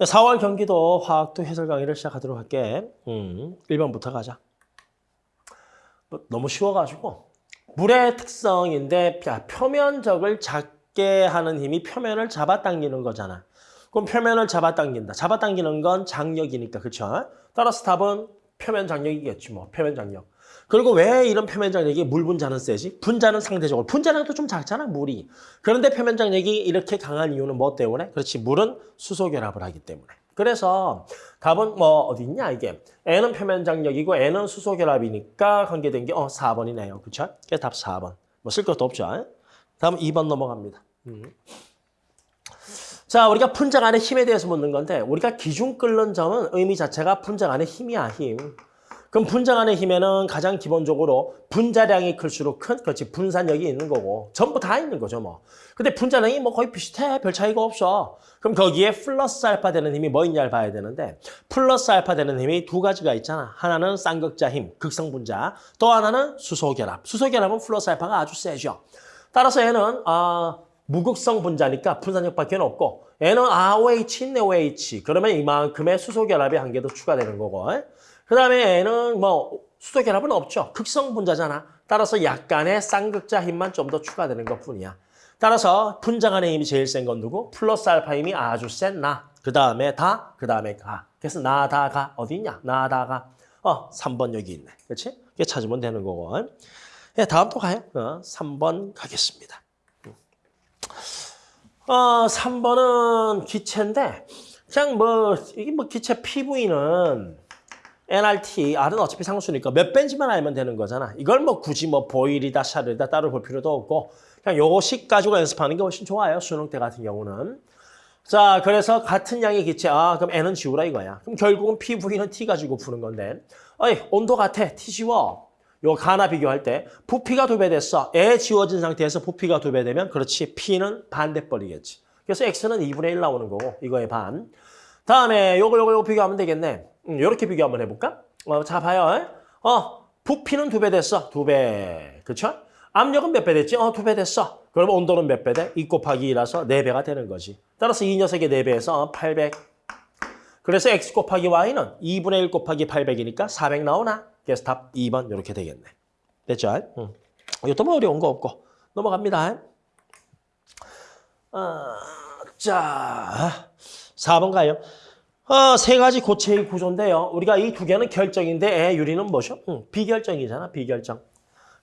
4월 경기도 화학도 해설 강의를 시작하도록 할게. 음, 1번부터 가자. 뭐, 너무 쉬워가지고 물의 특성인데 야, 표면적을 작게 하는 힘이 표면을 잡아당기는 거잖아. 그럼 표면을 잡아당긴다. 잡아당기는 건 장력이니까 그렇죠? 따라서 답은 표면 장력이겠지 뭐 표면 장력. 그리고 왜 이런 표면 장력이 물 분자는 세지? 분자는 상대적으로 분자량도 좀 작잖아 물이. 그런데 표면 장력이 이렇게 강한 이유는 뭐 때문에? 그렇지 물은 수소 결합을 하기 때문에. 그래서 답은 뭐 어디 있냐 이게 N은 표면 장력이고 N은 수소 결합이니까 관계된 게 어 4번이네요. 그렇죠? 그게 답 4번. 뭐 쓸 것도 없죠. 다음 2번 넘어갑니다. 음. 자, 우리가 분자 안의 힘에 대해서 묻는 건데 우리가 기준 끓는 점은 의미 자체가 분자 안의 힘이야, 힘. 그럼 분자 안의 힘에는 가장 기본적으로 분자량이 클수록 큰, 그렇지, 분산력이 있는 거고 전부 다 있는 거죠, 뭐. 근데 분자량이 뭐 거의 비슷해, 별 차이가 없어. 그럼 거기에 플러스 알파 되는 힘이 뭐 있냐를 봐야 되는데 플러스 알파 되는 힘이 두 가지가 있잖아. 하나는 쌍극자 힘, 극성 분자. 또 하나는 수소 결합. 수소 결합은 플러스 알파가 아주 세죠. 따라서 얘는 아 무극성 분자니까 분산력밖에 없고 얘는 ROH 있네 OH 그러면 이만큼의 수소 결합의 한계도 추가되는 거고 그 다음에 얘는 뭐 수소 결합은 없죠 극성 분자잖아 따라서 약간의 쌍극자 힘만 좀 더 추가되는 것 뿐이야 따라서 분자 간의 힘이 제일 센 건 누구? 플러스 알파 힘이 아주 센 나. 그 다음에 다, 그 다음에 가. 그래서 나, 다, 가. 어디 있냐? 나, 다, 가. 어, 3번 여기 있네. 그렇지? 이게 찾으면 되는 거고. 예, 다음 또 가요. 어, 3번 가겠습니다. 어, 3번은 기체인데 그냥 뭐 이게 뭐 기체 PV는 NRT, R은 어차피 상수니까 몇 벤지만 알면 되는 거잖아. 이걸 뭐 굳이 뭐 보일이다, 샤르다 따로 볼 필요도 없고 그냥 요식 가지고 연습하는 게 훨씬 좋아요. 수능 때 같은 경우는. 자, 그래서 같은 양의 기체, 아, 그럼 N은 지우라 이거야. 그럼 결국은 PV는 T 가지고 푸는 건데 어이, 온도 같아, T 지워. 요 가나 비교할 때 부피가 두 배 됐어. 에 지워진 상태에서 부피가 두 배 되면 그렇지 P는 반대벌이겠지. 그래서 X는 2분의 1 나오는 거고 이거의 반. 다음에 요거 요거 요거 비교하면 되겠네. 음, 요렇게 비교 한번 해볼까? 어, 자 봐요. 어 부피는 두 배 됐어. 두 배. 그쵸? 압력은 몇 배 됐지? 어, 두 배 됐어. 그럼 온도는 몇 배 돼? 2 곱하기 2라서 4배가 되는 거지. 따라서 이 녀석의 4배에서 800. 그래서 X 곱하기 Y는 2분의 1 곱하기 800이니까 400 나오나? 그래서 답 2번 이렇게 되겠네. 됐죠? 응. 이것도 뭐 어려운 거 없고 넘어갑니다. 어, 자, 4번 가요. 어, 세 가지 고체의 구조인데요. 우리가 이 두 개는 결정인데 에, 유리는 뭐죠? 응, 비결정이잖아, 비결정.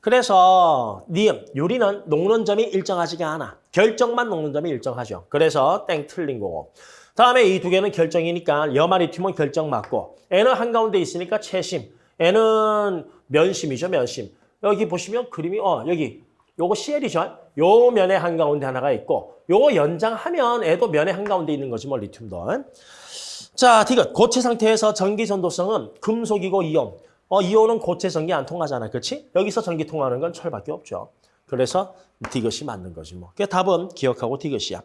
그래서 니은, 유리는 녹는 점이 일정하지가 않아. 결정만 녹는 점이 일정하죠. 그래서 땡 틀린 거고. 다음에 이 두 개는 결정이니까 여마리튬은 결정 맞고 N은 한가운데 있으니까 채심. N은 면심이죠, 면심. 여기 보시면 그림이 어 여기 요거 CL이죠. 요 면에 한가운데 하나가 있고 요거 연장하면 애도 면에 한가운데 있는 거지 뭐 리튬도. 자, 디귿. 고체 상태에서 전기 전도성은 금속이고 이온. 어, 이온은 고체 전기 안 통하잖아. 그렇지? 여기서 전기 통하는 건 철밖에 없죠. 그래서 디귿이 맞는 거지 뭐. 그 답은 기억하고 디귿이야.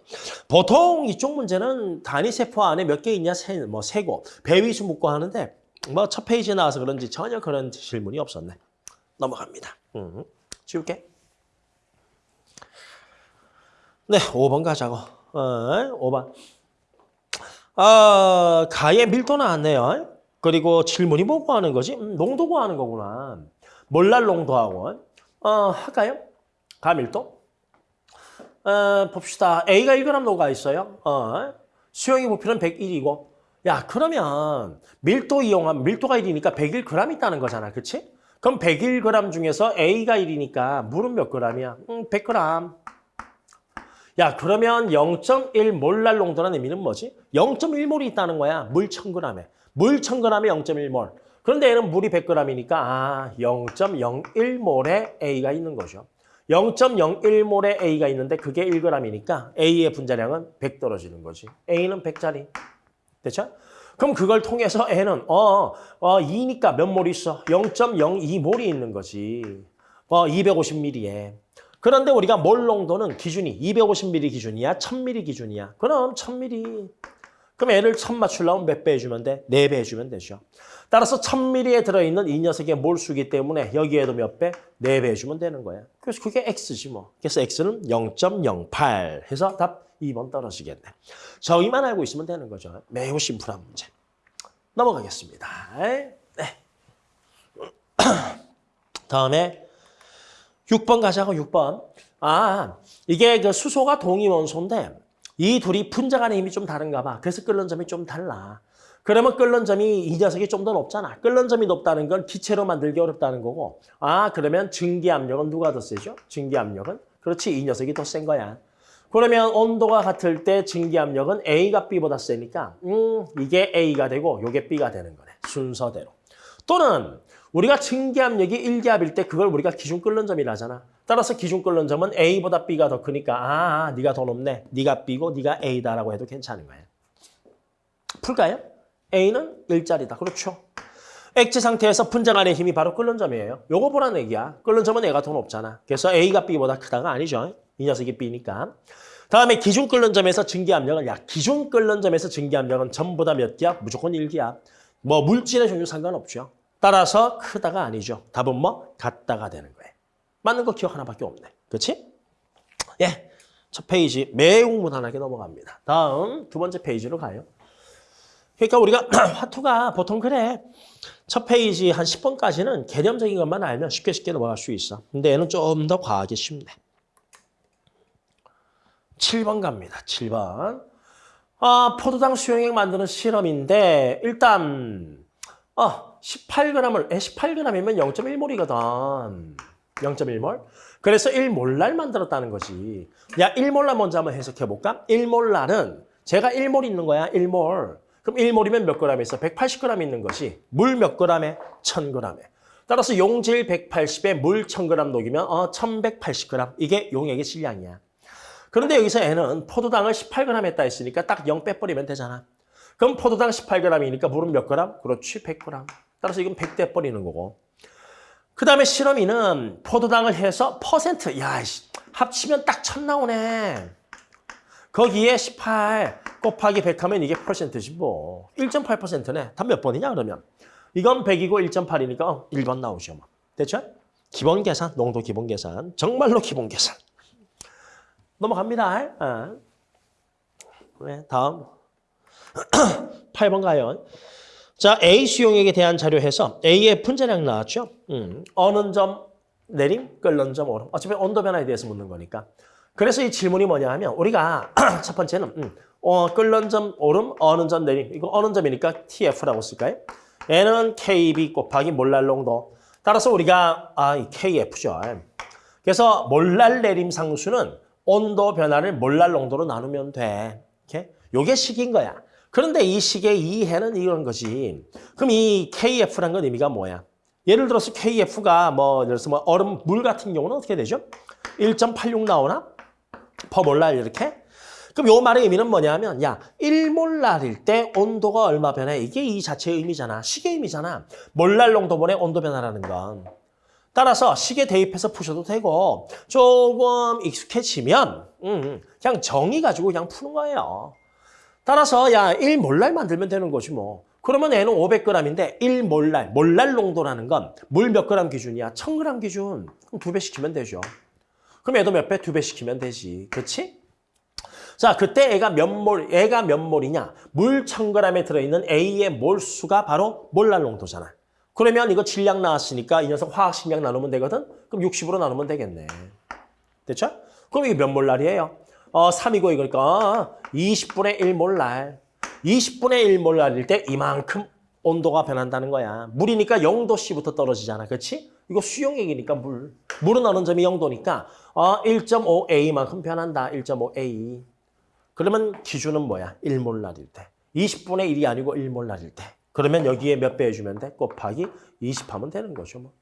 보통 이쪽 문제는 단위 세포 안에 몇 개 있냐 세, 뭐 세고 배위수 묻고 하는데 뭐 첫 페이지에 나와서 그런지 전혀 그런 질문이 없었네. 넘어갑니다. 음, 지울게. 네, 5번 가자고. 어, 5번. 아, 가의 밀도 나왔네요. 그리고 질문이 뭐고 하는 거지? 음, 농도 구하는 거구나. 몰랄 농도하고. 어, 할까요? 가 밀도? 어, 봅시다. A가 1g 녹아 있어요. 어, 수용의 부피는 101이고. 야, 그러면 밀도 이용하면 밀도가 1이니까 101g 있다는 거잖아. 그치? 그럼 101g 중에서 A가 1이니까 물은 몇 g이야? 음, 100g. 야, 그러면 0.1 몰랄 농도라는 의미는 뭐지? 0.1몰이 있다는 거야. 물 1000g에. 물 1000g에 0.1몰. 그런데 얘는 물이 100g이니까 아, 0.01몰에 A가 있는 거죠. 0.01몰에 A가 있는데 그게 1g이니까 A의 분자량은 100 떨어지는 거지. A는 100짜리. 됐죠? 그럼 그걸 통해서 N은 어, 어 2니까 몇몰 있어? 0.02몰이 있는 거지. 어 250ml에. 그런데 우리가 몰 농도는 기준이 250ml 기준이야? 1000ml 기준이야? 그럼 1000ml. 그럼 N을 1000 맞추려면 몇 배 해주면 돼? 4배 해주면 되죠. 따라서 1000ml에 들어있는 이 녀석의 몰수기 때문에 여기에도 몇 배? 4배 해주면 되는 거야. 그래서 그게 X지 뭐. 그래서 X는 0.08 해서 답 2번 떨어지겠네. 저기만 알고 있으면 되는 거죠. 매우 심플한 문제. 넘어가겠습니다. 네. 다음에 6번 가자고 6번. 아, 이게 그 수소가 동위원소인데 이 둘이 분자 간의 힘이 좀 다른가 봐. 그래서 끓는 점이 좀 달라. 그러면 끓는 점이 이 녀석이 좀 더 높잖아. 끓는 점이 높다는 건 기체로 만들기 어렵다는 거고. 아, 그러면 증기 압력은 누가 더 세죠? 증기 압력은? 그렇지, 이 녀석이 더 센 거야. 그러면 온도가 같을 때 증기 압력은 A가 B보다 세니까 음, 이게 A가 되고 이게 B가 되는 거네. 순서대로. 또는 우리가 증기 압력이 1기압일 때 그걸 우리가 기준 끓는 점이라 하잖아. 따라서 기준 끓는 점은 A보다 B가 더 크니까 아, 네가 더 높네. 네가 B고 네가 A다라고 해도 괜찮은 거예요. 풀까요? A는 일자리다. 그렇죠. 액체 상태에서 분자 안의 힘이 바로 끓는 점이에요. 요거 보라는 얘기야. 끓는 점은 A가 더 높잖아. 그래서 A가 B보다 크다가 아니죠. 이 녀석이 B니까. 다음에 기준 끓는 점에서 증기 압력은 야 기준 끓는 점에서 증기 압력은 전보다 몇 기압? 무조건 1기압. 뭐 물질의 종류 상관없죠. 따라서 크다가 아니죠. 답은 뭐? 같다가 되는 거예요. 맞는 거 기역 하나밖에 없네. 그렇지? 예. 첫 페이지 매우 무난하게 넘어갑니다. 다음 두 번째 페이지로 가요. 그러니까 우리가 화2가 보통 그래. 첫 페이지 한 10번까지는 개념적인 것만 알면 쉽게 쉽게 넘어갈 수 있어. 근데 얘는 좀 더 과하게 쉽네. 7번 갑니다. 7번. 아, 포도당 수용액 만드는 실험인데 일단 아, 18g을 18g이면 0.1몰이거든. 0.1몰. 그래서 1몰랄 만들었다는 거지. 야, 1몰랄 먼저 한번 해석해 볼까? 1몰랄은 제가 1몰 있는 거야. 1몰. 그럼 1몰이면 몇 g에 있어? 180g 있는 것이 물몇 g에? 1000g에. 따라서 용질 180에 물 1000g 녹이면 어 1180g. 이게 용액의 질량이야. 그런데 여기서 N은 포도당을 18g 했다 했으니까 딱 0 빼버리면 되잖아. 그럼 포도당 18g이니까 물은 몇 g? 그렇지, 100g. 따라서 이건 100 떼버리는 거고. 그 다음에 실험이는 포도당을 해서 퍼센트. 야, 씨, 합치면 딱 천 나오네. 거기에 18 곱하기 100 하면 이게 퍼센트지 뭐. 1.8%네. 답몇 번이냐 그러면. 이건 100이고 1.8이니까 어, 1번 나오죠. 뭐. 됐죠? 기본 계산, 농도 기본 계산. 정말로 기본 계산. 넘어갑니다. 어. 네, 다음. 8번 가요. 자, A 수용액에 대한 자료해서 A의 분자량 나왔죠? 음, 어느 점 내림, 끓는 점 오름. 어차피 온도 변화에 대해서 묻는 거니까. 그래서 이 질문이 뭐냐 하면 우리가 첫 번째는 음, 어, 끓는 점 오름, 어느 점 내림. 이거 어느 점이니까 TF라고 쓸까요? N은 KB 곱하기 몰랄 농도. 따라서 우리가 아, 이 KF죠. 그래서 몰랄 내림 상수는 온도 변화를 몰랄 농도로 나누면 돼. 이렇게? 요게 식인 거야. 그런데 이 식의 이해는 이런 거지. 그럼 이 KF란 건 의미가 뭐야? 예를 들어서 KF가 뭐 예를 들어서 뭐 얼음 물 같은 경우는 어떻게 되죠? 1.86 나오나? 퍼몰랄 이렇게? 그럼 요 말의 의미는 뭐냐면 야 1몰랄일 때 온도가 얼마 변해? 이게 이 자체의 의미잖아. 식의 의미잖아. 몰랄 농도분의 온도 변화라는 건. 따라서 식에 대입해서 푸셔도 되고 조금 익숙해지면 음, 그냥 정의 가지고 그냥 푸는 거예요. 따라서 야 1몰랄 만들면 되는 거지 뭐. 그러면 얘는 500g인데 1몰랄, 몰랄 농도라는 건 물 몇 그램 기준이야? 1000g 기준. 그럼 두 배 시키면 되죠. 그럼 얘도 몇 배? 두 배 시키면 되지. 그렇지? 자, 그때 애가 몇 몰, 애가 몇 몰이냐? 물 1000g에 들어있는 A의 몰수가 바로 몰랄 농도잖아. 그러면 이거 질량 나왔으니까 이 녀석 화학식량 나누면 되거든? 그럼 60으로 나누면 되겠네. 됐죠? 그럼 이게 몇 몰랄이에요? 어, 3이고 이거니까 20분의 1 몰랄. 20분의 1 몰랄일 때 이만큼 온도가 변한다는 거야. 물이니까 0도씨부터 떨어지잖아. 그렇지? 이거 수용액이니까 물. 물은 어느 점이 0도니까 어, 1.5A만큼 변한다. 1.5A. 그러면 기준은 뭐야? 1몰랄일 때. 20분의 1이 아니고 1몰랄일 때. 그러면 여기에 몇 배 해주면 돼? 곱하기 20 하면 되는 거죠. 뭐.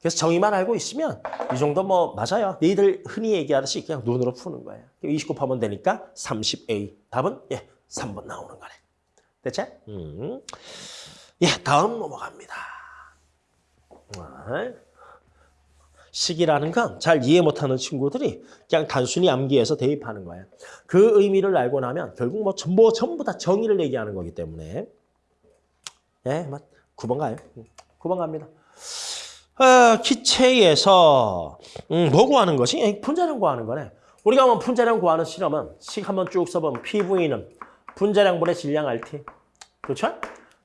그래서 정의만 알고 있으면 이 정도 뭐 맞아요. 너희들 흔히 얘기하듯이 그냥 눈으로 푸는 거예요. 20 곱하면 되니까 30A. 답은 예 3번 나오는 거네. 됐지? 음. 예 다음 넘어갑니다. 아, 식이라는 건 잘 이해 못하는 친구들이 그냥 단순히 암기해서 대입하는 거예요. 그 의미를 알고 나면 결국 뭐 전부, 전부 다 정의를 얘기하는 거기 때문에 예, 뭐 9번 가요. 9번 갑니다. 어, 기체에서 음, 뭐 구하는 것이? 분자량 구하는 거네. 우리가 한번 분자량 구하는 실험은 식 한번 쭉 써보면 PV는 분자량분의 질량 RT. 그렇죠?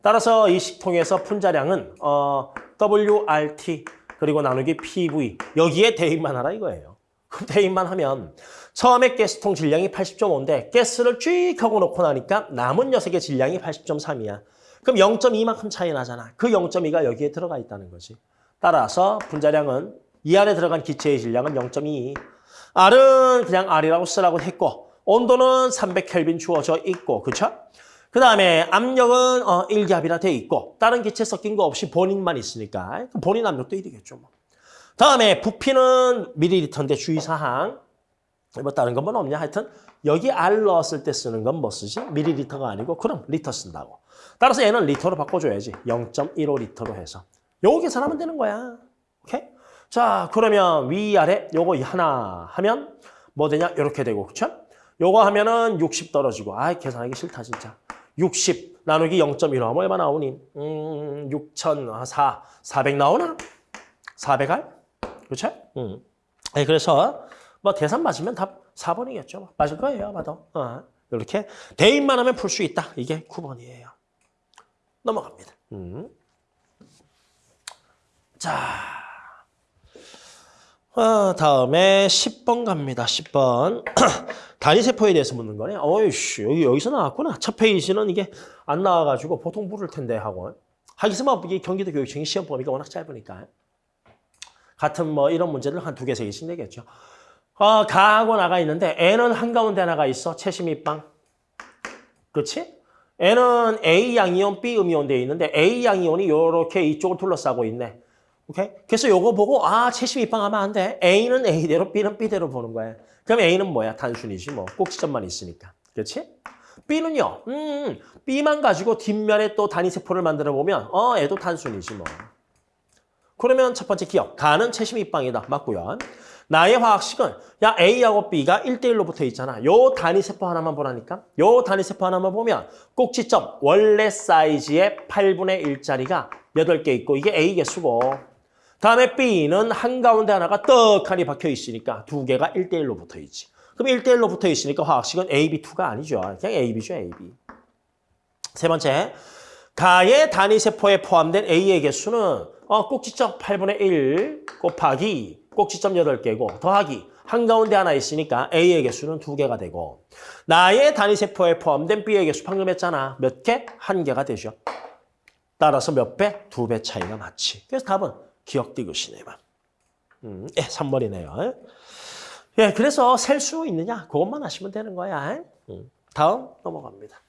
따라서 이 식통에서 분자량은 어, WRT 그리고 나누기 PV 여기에 대입만 하라 이거예요. 그럼 대입만 하면 처음에 가스통 질량이 80.5인데 가스를 쭉 하고 놓고 나니까 남은 녀석의 질량이 80.3이야. 그럼 0.2만큼 차이 나잖아. 그 0.2가 여기에 들어가 있다는 거지. 따라서 분자량은 이 안에 들어간 기체의 질량은 0.2. R은 그냥 R이라고 쓰라고 했고 온도는 300켈빈 주어져 있고 그렇죠? 그 다음에 압력은 어, 1기압이라 돼 있고 다른 기체 섞인 거 없이 본인만 있으니까 본인 압력도 1이겠죠. 뭐. 다음에 부피는 밀리리터인데 주의사항 뭐 다른 건 뭐 없냐 하여튼 여기 R 넣었을 때 쓰는 건 뭐 쓰지? 밀리리터가 아니고 그럼 리터 쓴다고. 따라서 얘는 리터로 바꿔줘야지. 0.15 리터로 해서. 요거 계산하면 되는 거야. 오케이? 자 그러면 위아래 요거 하나 하면 뭐 되냐? 이렇게 되고 그쵸? 요거 하면은 60 떨어지고 아 계산하기 싫다 진짜. 60 나누기 0.15 하면 얼마 나오니? 음, 6,004, 400 나오나? 400알? 그렇죠? 음. 네, 그래서 뭐 대산 맞으면 답 4번이겠죠. 맞을 거예요, 아마도. 어, 이렇게 대입만 하면 풀 수 있다. 이게 9번이에요. 넘어갑니다. 음. 자, 어, 다음에 10번 갑니다. 10번. 단위세포에 대해서 묻는 거네. 어이씨, 여기, 여기서 나왔구나. 첫 페이지는 이게 안 나와가지고 보통 부를 텐데 하고. 하기스만 이게 경기도 교육청이 시험 범위가 워낙 짧으니까. 같은 뭐 이런 문제를 한 두 개, 세 개씩 내겠죠. 어, 가하고 나가 있는데 N은 한가운데 하나가 있어. 채심이빵. 그렇지? N은 A 양이온, B 음이온 되어 있는데 A 양이온이 이렇게 이쪽을 둘러싸고 있네. 오케이? 그래서 요거 보고 아, 채심 입방하면 안 돼. A는 A대로, B는 B대로 보는 거야. 그럼 A는 뭐야? 단순이지 뭐. 꼭지점만 있으니까. 그렇지? B는요. 음, B만 가지고 뒷면에 또 단위세포를 만들어 보면 어, 얘도 단순이지 뭐. 그러면 첫 번째 기억. 가는 채심 입방이다. 맞고요. 나의 화학식은 야 A하고 B가 1대1로 붙어 있잖아. 요 단위세포 하나만 보라니까. 요 단위세포 하나만 보면 꼭지점 원래 사이즈의 8분의 1짜리가 8개 있고 이게 A 개수고 다음에 B는 한가운데 하나가 떡하니 박혀 있으니까 두 개가 1대1로 붙어 있지. 그럼 1대1로 붙어 있으니까 화학식은 AB2가 아니죠. 그냥 AB죠, AB. 세 번째, 가의 단위세포에 포함된 A의 개수는 어, 꼭지점 8분의 1 곱하기 꼭지점 8개고 더하기 한가운데 하나 있으니까 A의 개수는 두 개가 되고 나의 단위세포에 포함된 B의 개수 방금 했잖아. 몇 개? 한 개가 되죠. 따라서 몇 배? 두 배 차이가 맞지. 그래서 답은 기억 디귿이네만. 음, 예, 3번이네요. 예, 그래서 셀 수 있느냐? 그것만 하시면 되는 거야. 음, 다음 넘어갑니다.